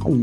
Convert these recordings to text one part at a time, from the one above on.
同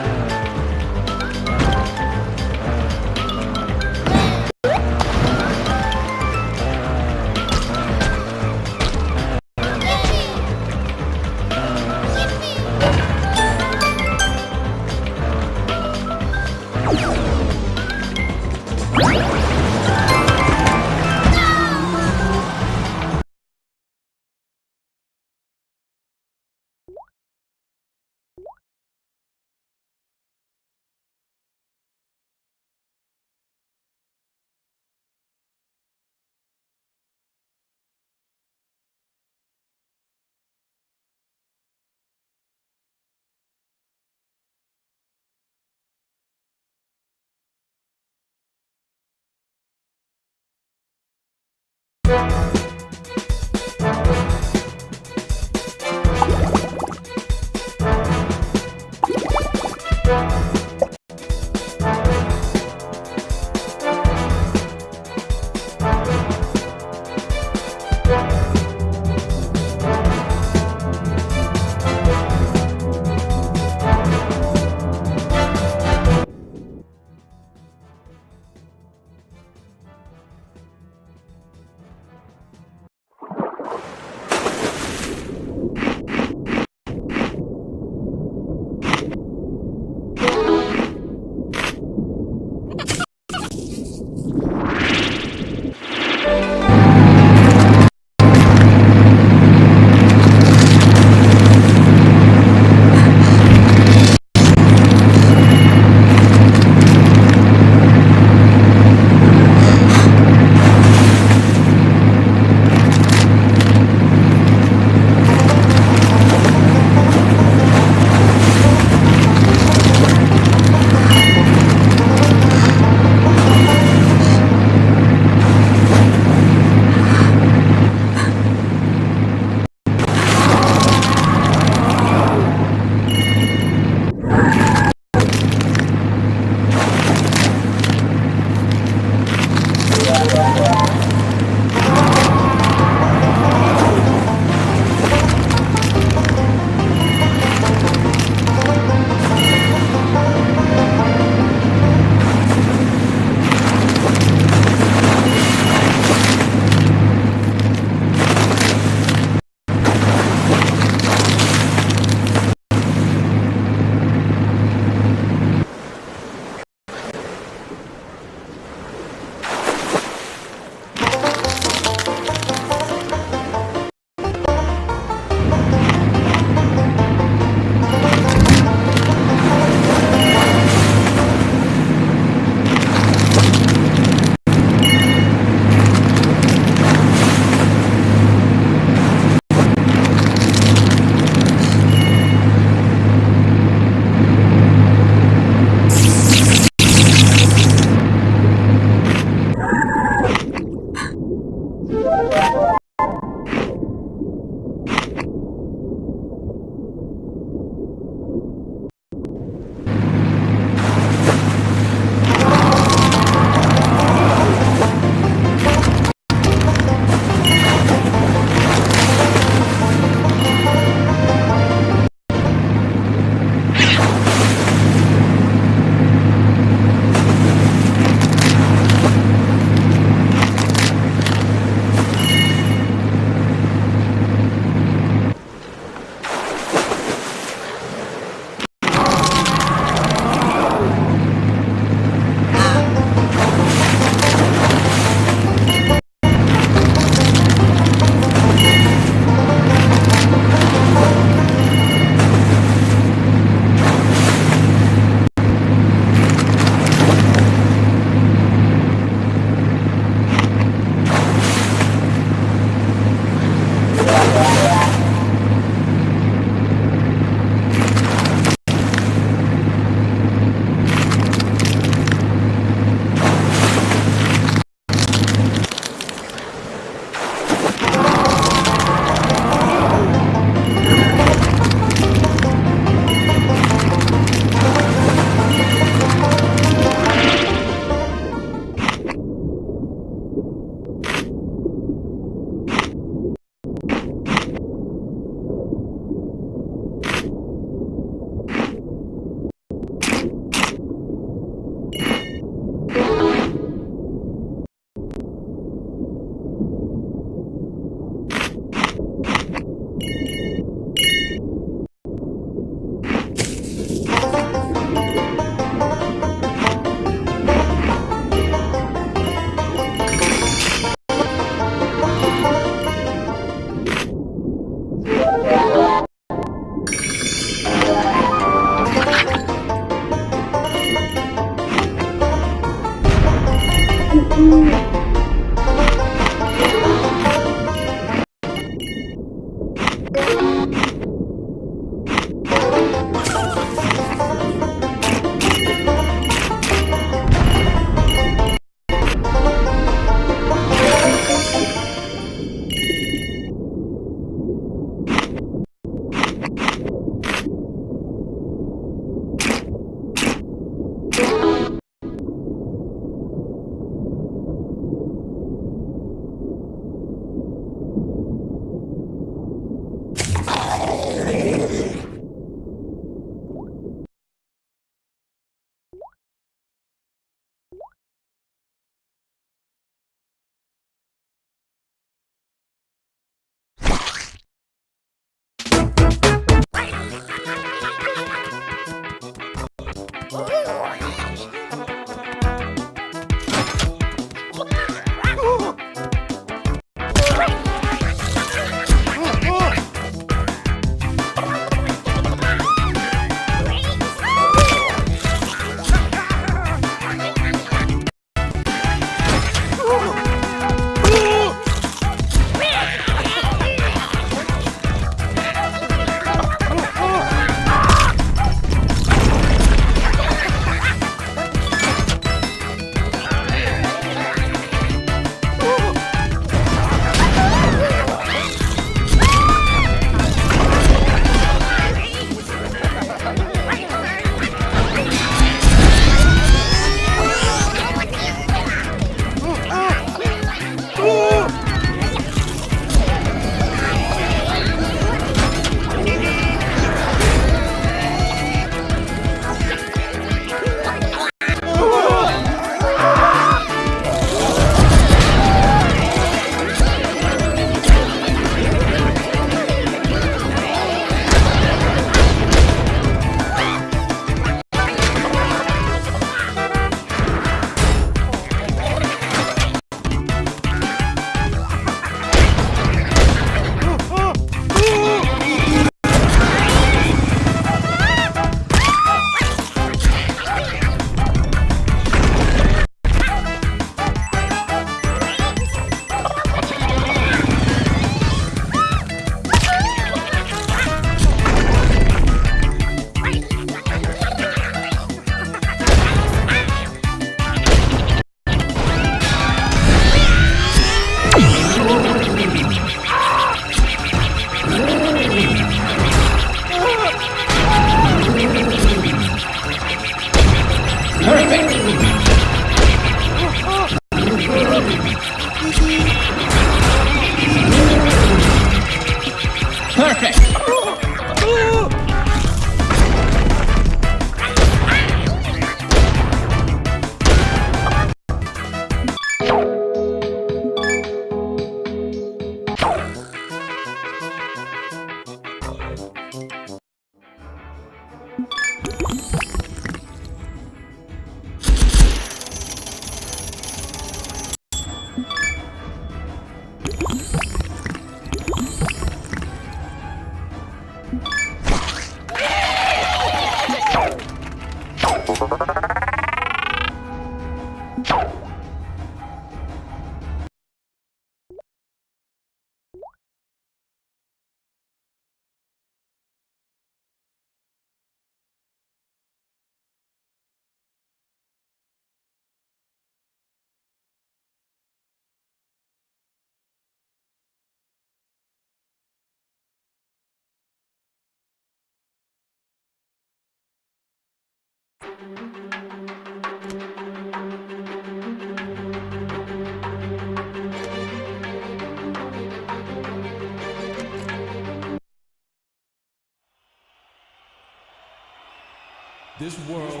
This world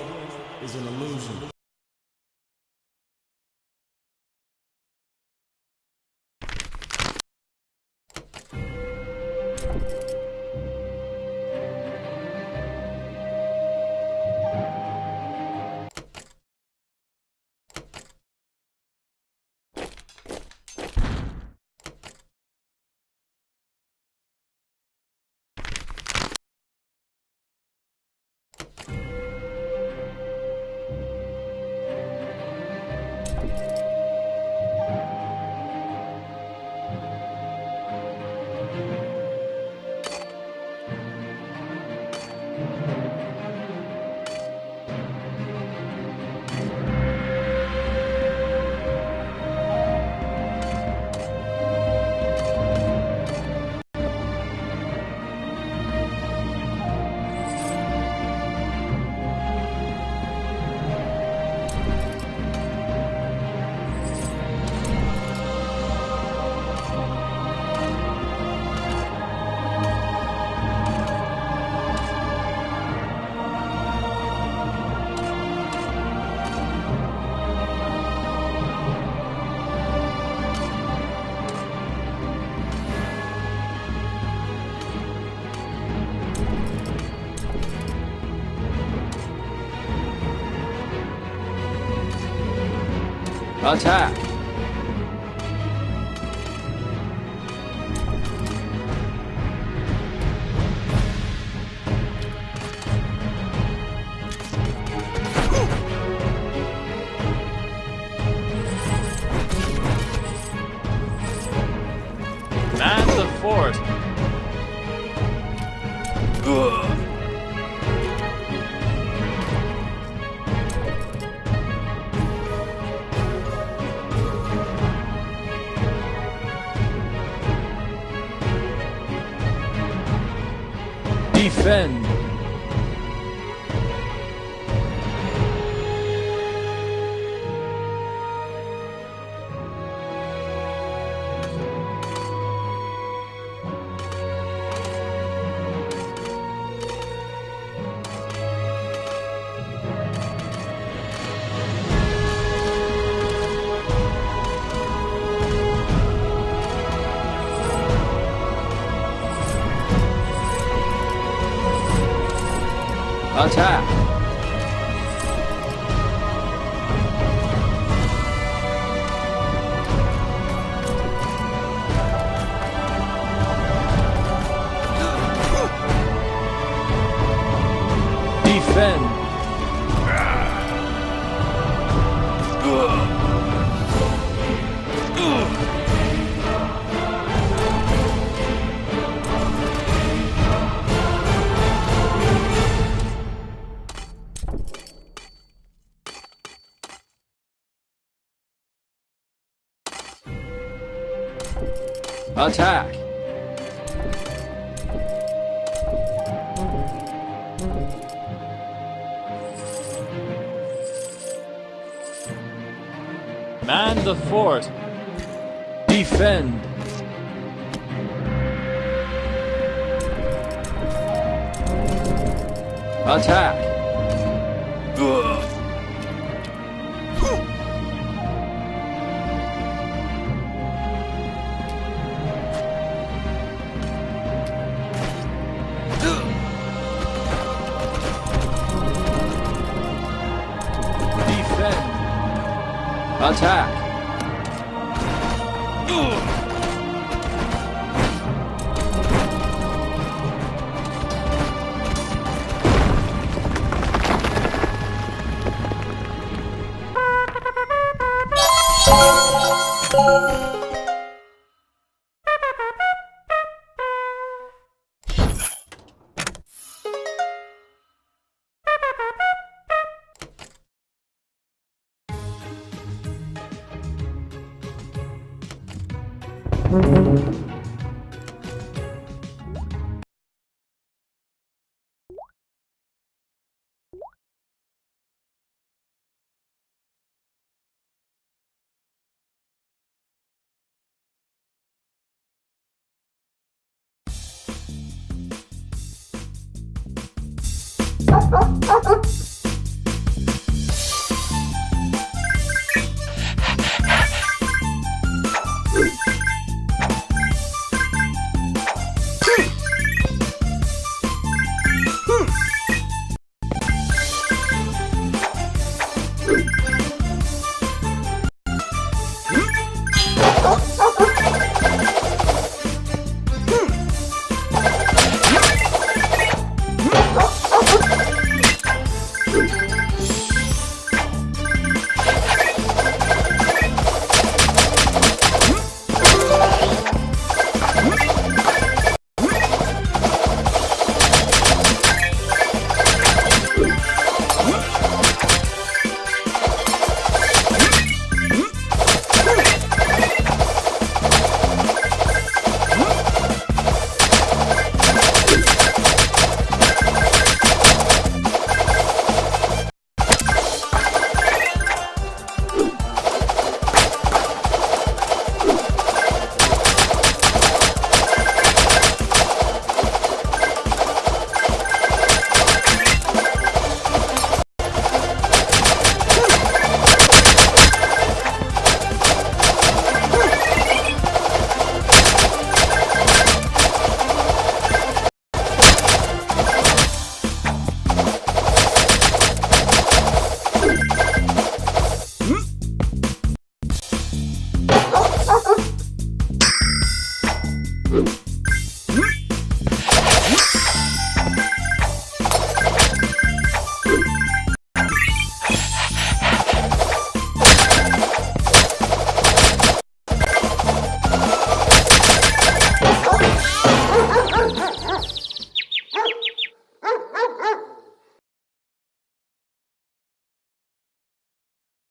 is an illusion. Attack! Man the fort! Defend! Attack! Defend! Attack! Man the fort! Defend! Attack! Defend! Oh, oh, oh.